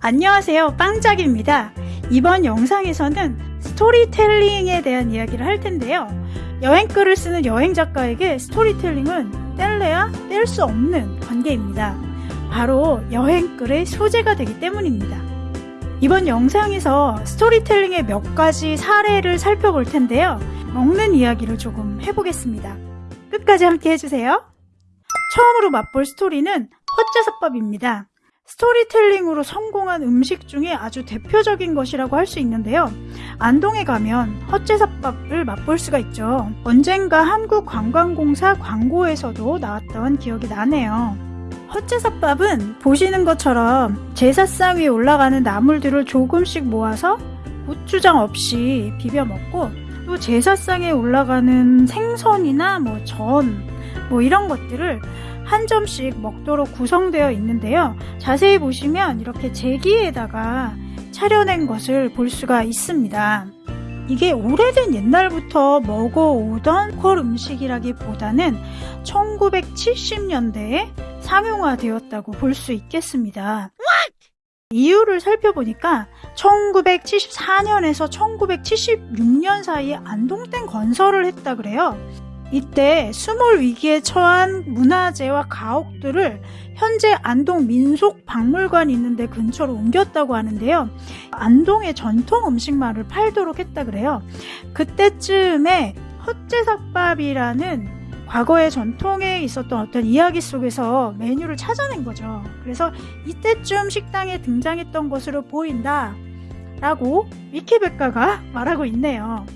안녕하세요. 빵짝입니다. 이번 영상에서는 스토리텔링에 대한 이야기를 할 텐데요. 여행글을 쓰는 여행작가에게 스토리텔링은 뗄래야 뗄 수 없는 관계입니다. 바로 여행글의 소재가 되기 때문입니다. 이번 영상에서 스토리텔링의 몇 가지 사례를 살펴볼 텐데요. 먹는 이야기를 조금 해보겠습니다. 끝까지 함께 해주세요. 처음으로 맛볼 스토리는 헛제사밥입니다 스토리텔링으로 성공한 음식 중에 아주 대표적인 것이라고 할 수 있는데요. 안동에 가면 헛제사밥을 맛볼 수가 있죠. 언젠가 한국관광공사 광고에서도 나왔던 기억이 나네요. 헛제사밥은 보시는 것처럼 제사상 위에 올라가는 나물들을 조금씩 모아서 고추장 없이 비벼 먹고 또 제사상에 올라가는 생선이나 뭐 전, 뭐 이런 것들을 한 점씩 먹도록 구성되어 있는데요. 자세히 보시면 이렇게 제기에다가 차려낸 것을 볼 수가 있습니다. 이게 오래된 옛날부터 먹어오던 콜 음식이라기보다는 1970년대에 상용화되었다고 볼 수 있겠습니다. 이유를 살펴보니까 1974년에서 1976년 사이에 안동댐 건설을 했다 그래요. 이때 수몰 위기에 처한 문화재와 가옥들을 현재 안동 민속박물관이 있는데 근처로 옮겼다고 하는데요. 안동의 전통 음식만을 팔도록 했다 그래요. 그때쯤에 헛제삭밥이라는 과거의 전통에 있었던 어떤 이야기 속에서 메뉴를 찾아낸 거죠. 그래서 이때쯤 식당에 등장했던 것으로 보인다 라고 위키백과가 말하고 있네요.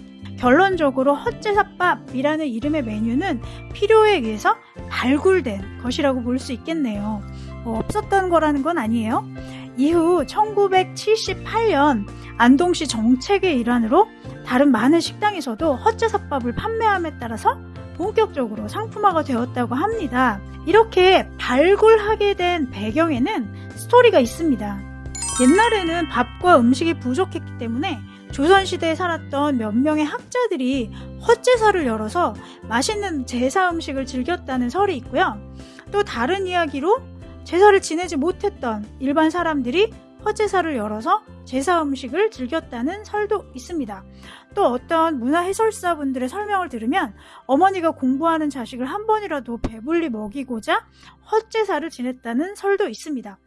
결론적으로 헛제사밥이라는 이름의 메뉴는 필요에 의해서 발굴된 것이라고 볼 수 있겠네요. 뭐 없었던 거라는 건 아니에요. 이후 1978년 안동시 정책의 일환으로 다른 많은 식당에서도 헛제사밥을 판매함에 따라서 본격적으로 상품화가 되었다고 합니다. 이렇게 발굴하게 된 배경에는 스토리가 있습니다. 옛날에는 밥과 음식이 부족했기 때문에 조선시대에 살았던 몇 명의 학자들이 헛제사를 열어서 맛있는 제사 음식을 즐겼다는 설이 있고요. 또 다른 이야기로 제사를 지내지 못했던 일반 사람들이 헛제사를 열어서 제사 음식을 즐겼다는 설도 있습니다. 또 어떤 문화 해설사분들의 설명을 들으면 어머니가 공부하는 자식을 한 번이라도 배불리 먹이고자 헛제사를 지냈다는 설도 있습니다.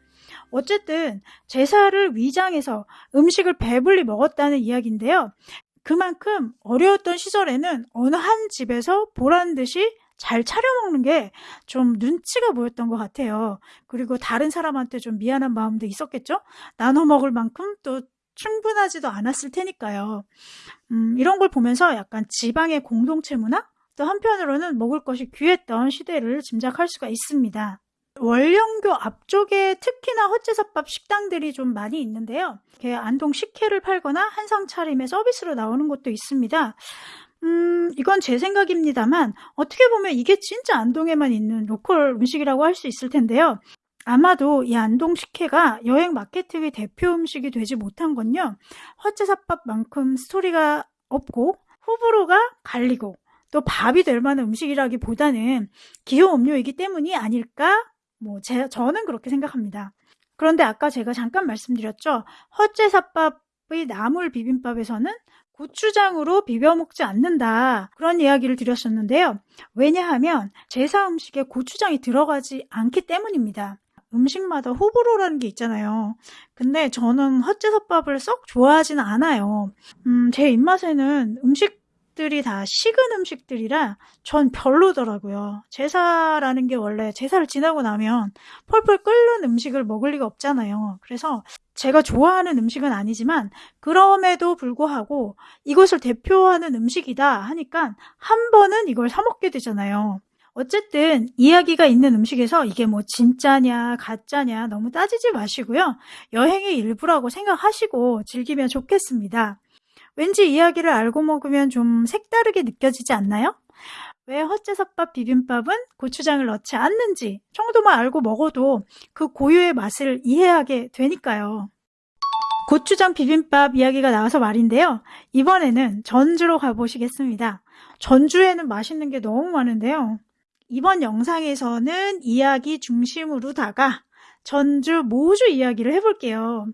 어쨌든 제사를 위장해서 음식을 배불리 먹었다는 이야기인데요. 그만큼 어려웠던 시절에는 어느 한 집에서 보란 듯이 잘 차려 먹는 게 좀 눈치가 보였던 것 같아요. 그리고 다른 사람한테 좀 미안한 마음도 있었겠죠? 나눠 먹을 만큼 또 충분하지도 않았을 테니까요. 음, 이런 걸 보면서 약간 지방의 공동체 문화? 또 한편으로는 먹을 것이 귀했던 시대를 짐작할 수가 있습니다. 월령교 앞쪽에 특히나 헛제사밥 식당들이 좀 많이 있는데요. 안동 식혜를 팔거나 한상 차림에 서비스로 나오는 곳도 있습니다. 음, 이건 제 생각입니다만 어떻게 보면 이게 진짜 안동에만 있는 로컬 음식이라고 할 수 있을 텐데요. 아마도 이 안동 식혜가 여행 마케팅의 대표 음식이 되지 못한 건요. 헛제사밥만큼 스토리가 없고 호불호가 갈리고 또 밥이 될 만한 음식이라기보다는 기호 음료이기 때문이 아닐까 뭐 제, 저는 그렇게 생각합니다. 그런데 아까 제가 잠깐 말씀드렸죠. 헛제사밥의 나물 비빔밥에서는 고추장으로 비벼 먹지 않는다. 그런 이야기를 드렸었는데요. 왜냐하면 제사 음식에 고추장이 들어가지 않기 때문입니다. 음식마다 호불호라는 게 있잖아요. 근데 저는 헛제사밥을 썩 좋아하지는 않아요. 음, 제 입맛에는 음식 음식들이 다 식은 음식들이라 전 별로더라고요. 제사라는 게 원래 제사를 지나고 나면 펄펄 끓는 음식을 먹을 리가 없잖아요. 그래서 제가 좋아하는 음식은 아니지만 그럼에도 불구하고 이것을 대표하는 음식이다 하니까 한 번은 이걸 사 먹게 되잖아요. 어쨌든 이야기가 있는 음식에서 이게 뭐 진짜냐 가짜냐 너무 따지지 마시고요. 여행의 일부라고 생각하시고 즐기면 좋겠습니다. 왠지 이야기를 알고 먹으면 좀 색다르게 느껴지지 않나요? 왜 헛제사밥 비빔밥은 고추장을 넣지 않는지 정도만 알고 먹어도 그 고유의 맛을 이해하게 되니까요. 고추장 비빔밥 이야기가 나와서 말인데요. 이번에는 전주로 가보시겠습니다. 전주에는 맛있는 게 너무 많은데요. 이번 영상에서는 이야기 중심으로다가 전주 모주 이야기를 해볼게요.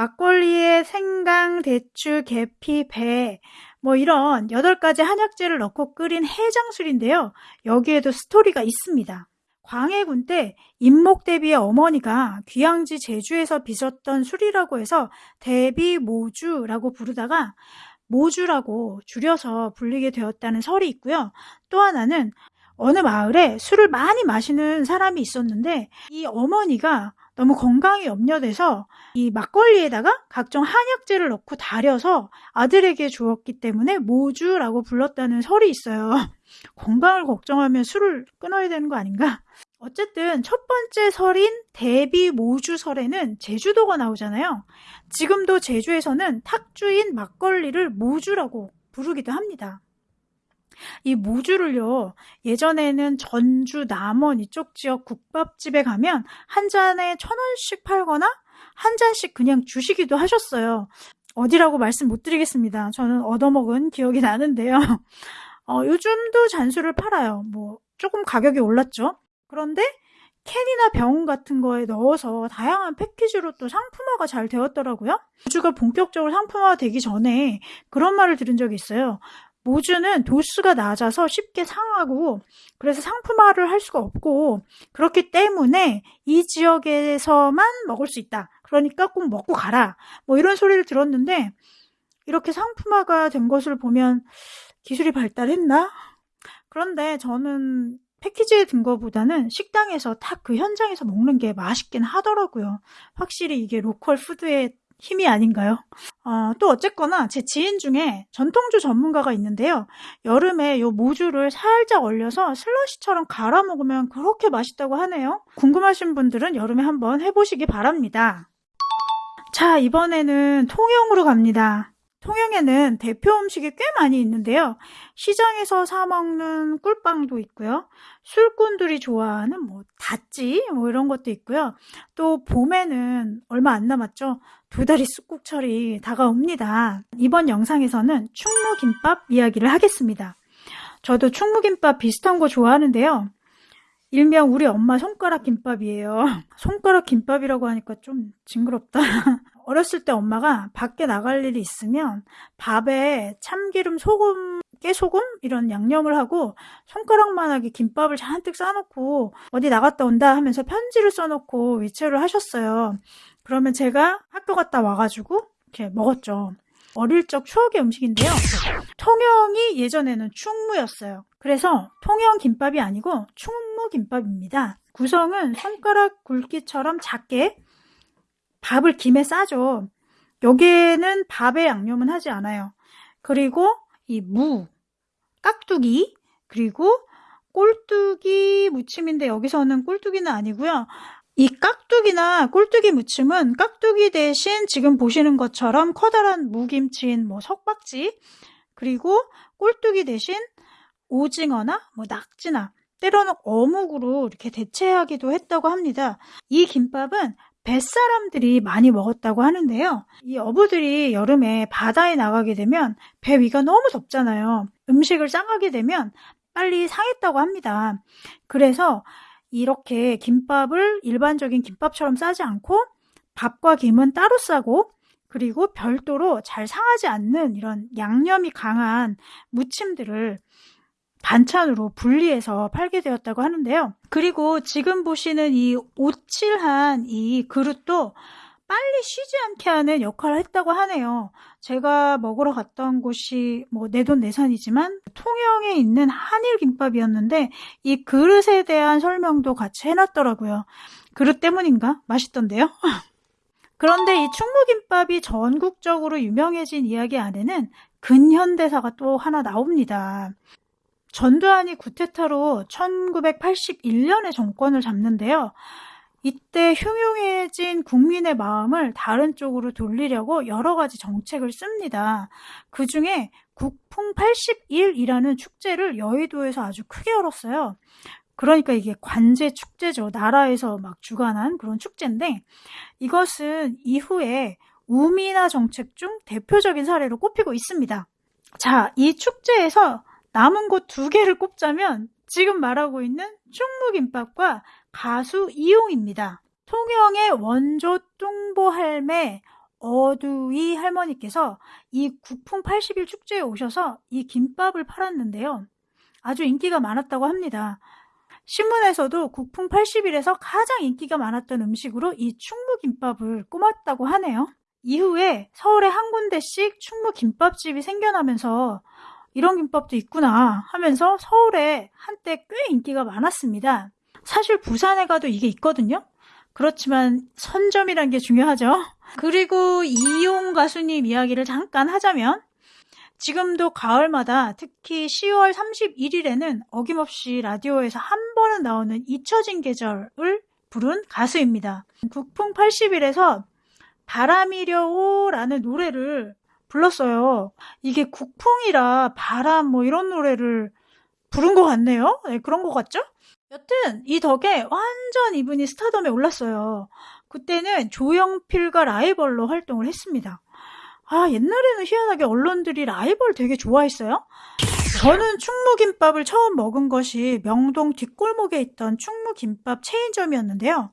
막걸리에 생강, 대추, 계피, 배, 뭐 이런 8가지 한약재를 넣고 끓인 해장술인데요. 여기에도 스토리가 있습니다. 광해군 때 임목대비의 어머니가 귀양지 제주에서 빚었던 술이라고 해서 대비모주라고 부르다가 모주라고 줄여서 불리게 되었다는 설이 있고요. 또 하나는 어느 마을에 술을 많이 마시는 사람이 있었는데 이 어머니가 너무 건강이 염려돼서 이 막걸리에다가 각종 한약재를 넣고 달여서 아들에게 주었기 때문에 모주라고 불렀다는 설이 있어요. 건강을 걱정하면 술을 끊어야 되는 거 아닌가? 어쨌든 첫 번째 설인 대비 모주설에는 제주도가 나오잖아요. 지금도 제주에서는 탁주인 막걸리를 모주라고 부르기도 합니다. 이 모주를요, 예전에는 전주, 남원 이쪽 지역 국밥집에 가면 한 잔에 천 원씩 팔거나 한 잔씩 그냥 주시기도 하셨어요. 어디라고 말씀 못 드리겠습니다. 저는 얻어먹은 기억이 나는데요. 어, 요즘도 잔수를 팔아요. 뭐, 조금 가격이 올랐죠. 그런데 캔이나 병 같은 거에 넣어서 다양한 패키지로 또 상품화가 잘 되었더라고요. 모주가 본격적으로 상품화가 되기 전에 그런 말을 들은 적이 있어요. 모주는 도수가 낮아서 쉽게 상하고 그래서 상품화를 할 수가 없고 그렇기 때문에 이 지역에서만 먹을 수 있다. 그러니까 꼭 먹고 가라. 뭐 이런 소리를 들었는데 이렇게 상품화가 된 것을 보면 기술이 발달했나? 그런데 저는 패키지에 든 거보다는 식당에서 딱 그 현장에서 먹는 게 맛있긴 하더라고요. 확실히 이게 로컬 푸드의 힘이 아닌가요? 어, 또 어쨌거나 제 지인 중에 전통주 전문가가 있는데요. 여름에 요 모주를 살짝 얼려서 슬러시처럼 갈아 먹으면 그렇게 맛있다고 하네요. 궁금하신 분들은 여름에 한번 해보시기 바랍니다. 자, 이번에는 통영으로 갑니다. 통영에는 대표 음식이 꽤 많이 있는데요. 시장에서 사 먹는 꿀빵도 있고요. 술꾼들이 좋아하는 뭐 닷지 뭐 이런 것도 있고요. 또 봄에는 얼마 안 남았죠. 두 다리 쑥국철이 다가옵니다. 이번 영상에서는 충무김밥 이야기를 하겠습니다. 저도 충무김밥 비슷한 거 좋아하는데요. 일명 우리 엄마 손가락 김밥이에요. 손가락 김밥이라고 하니까 좀 징그럽다. 어렸을 때 엄마가 밖에 나갈 일이 있으면 밥에 참기름, 소금, 깨소금 이런 양념을 하고 손가락만하게 김밥을 잔뜩 싸놓고 어디 나갔다 온다 하면서 편지를 써놓고 위치를 하셨어요. 그러면 제가 학교 갔다 와가지고 이렇게 먹었죠. 어릴 적 추억의 음식인데요. 통영이 예전에는 충무였어요. 그래서 통영 김밥이 아니고 충무 김밥입니다. 구성은 손가락 굵기처럼 작게 밥을 김에 싸죠. 여기에는 밥에 양념은 하지 않아요. 그리고 이 무, 깍두기, 그리고 꼴뚜기 무침인데 여기서는 꼴뚜기는 아니고요. 이 깍두기나 꼴뚜기 무침은 깍두기 대신 지금 보시는 것처럼 커다란 무김치인 뭐 석박지 그리고 꼴뚜기 대신 오징어나 뭐 낙지나 때로는 어묵으로 이렇게 대체하기도 했다고 합니다. 이 김밥은 뱃사람들이 많이 먹었다고 하는데요. 이 어부들이 여름에 바다에 나가게 되면 배 위가 너무 덥잖아요. 음식을 싸가게 되면 빨리 상했다고 합니다. 그래서 이렇게 김밥을 일반적인 김밥처럼 싸지 않고 밥과 김은 따로 싸고 그리고 별도로 잘 상하지 않는 이런 양념이 강한 무침들을 반찬으로 분리해서 팔게 되었다고 하는데요. 그리고 지금 보시는 이 오칠한 이 그릇도 빨리 쉬지 않게 하는 역할을 했다고 하네요. 제가 먹으러 갔던 곳이 뭐 내돈 내산이지만 통영에 있는 한일 김밥이었는데 이 그릇에 대한 설명도 같이 해놨더라고요. 그릇 때문인가? 맛있던데요? 그런데 이 충무김밥이 전국적으로 유명해진 이야기 안에는 근현대사가 또 하나 나옵니다. 전두환이 구테타로 1981년에 정권을 잡는데요. 이때 흉흉해진 국민의 마음을 다른 쪽으로 돌리려고 여러 가지 정책을 씁니다. 그 중에 국풍 81이라는 축제를 여의도에서 아주 크게 열었어요. 그러니까 이게 관제 축제죠. 나라에서 막 주관한 그런 축제인데 이것은 이후에 우미나 정책 중 대표적인 사례로 꼽히고 있습니다. 자, 이 축제에서 남은 곳두 개를 꼽자면 지금 말하고 있는 충무김밥과 가수 이용입니다. 통영의 원조 뚱보 할매 어두이 할머니께서 이 국풍 80일 축제에 오셔서 이 김밥을 팔았는데요. 아주 인기가 많았다고 합니다. 신문에서도 국풍 80일에서 가장 인기가 많았던 음식으로 이 충무김밥을 꼽았다고 하네요. 이후에 서울에 한 군데씩 충무김밥집이 생겨나면서 이런 김밥도 있구나 하면서 서울에 한때 꽤 인기가 많았습니다. 사실 부산에 가도 이게 있거든요. 그렇지만 선점이란 게 중요하죠. 그리고 이용 가수님 이야기를 잠깐 하자면 지금도 가을마다 특히 10월 31일에는 어김없이 라디오에서 한 번은 나오는 잊혀진 계절을 부른 가수입니다. 국풍 80일에서 바람이려오라는 노래를 불렀어요. 이게 국풍이라 바람 뭐 이런 노래를 부른 것 같네요. 네, 그런 것 같죠? 여튼 이 덕에 완전 이분이 스타덤에 올랐어요. 그때는 조영필과 라이벌로 활동을 했습니다. 아, 옛날에는 희한하게 언론들이 라이벌 되게 좋아했어요. 저는 충무김밥을 처음 먹은 것이 명동 뒷골목에 있던 충무김밥 체인점이었는데요.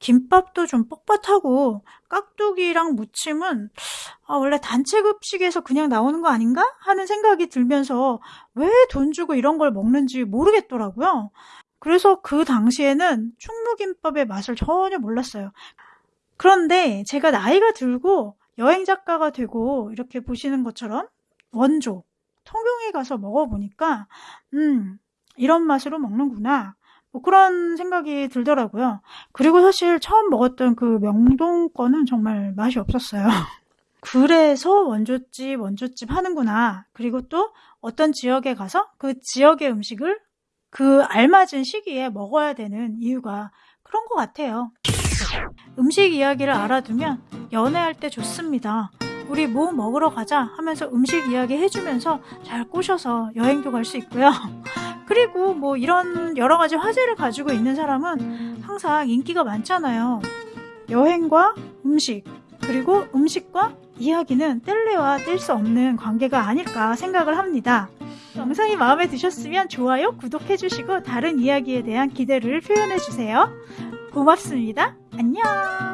김밥도 좀 뻣뻣하고 깍두기랑 무침은 아, 원래 단체 급식에서 그냥 나오는 거 아닌가 하는 생각이 들면서 왜 돈 주고 이런 걸 먹는지 모르겠더라고요. 그래서 그 당시에는 충무김밥의 맛을 전혀 몰랐어요. 그런데 제가 나이가 들고 여행 작가가 되고 이렇게 보시는 것처럼 원조 통영에 가서 먹어보니까 음 이런 맛으로 먹는구나 뭐 그런 생각이 들더라고요. 그리고 사실 처음 먹었던 그 명동 거는 정말 맛이 없었어요. 그래서 원조집 원조집 하는구나. 그리고 또 어떤 지역에 가서 그 지역의 음식을 그 알맞은 시기에 먹어야 되는 이유가 그런 것 같아요. 음식 이야기를 알아두면 연애할 때 좋습니다. 우리 뭐 먹으러 가자 하면서 음식 이야기 해주면서 잘 꼬셔서 여행도 갈 수 있고요. 그리고 뭐 이런 여러 가지 화제를 가지고 있는 사람은 항상 인기가 많잖아요. 여행과 음식, 그리고 음식과 이야기는 뗄래와 뗄수 없는 관계가 아닐까 생각을 합니다. 영상이 마음에 드셨으면 좋아요, 구독해주시고 다른 이야기에 대한 기대를 표현해주세요. 고맙습니다. 안녕!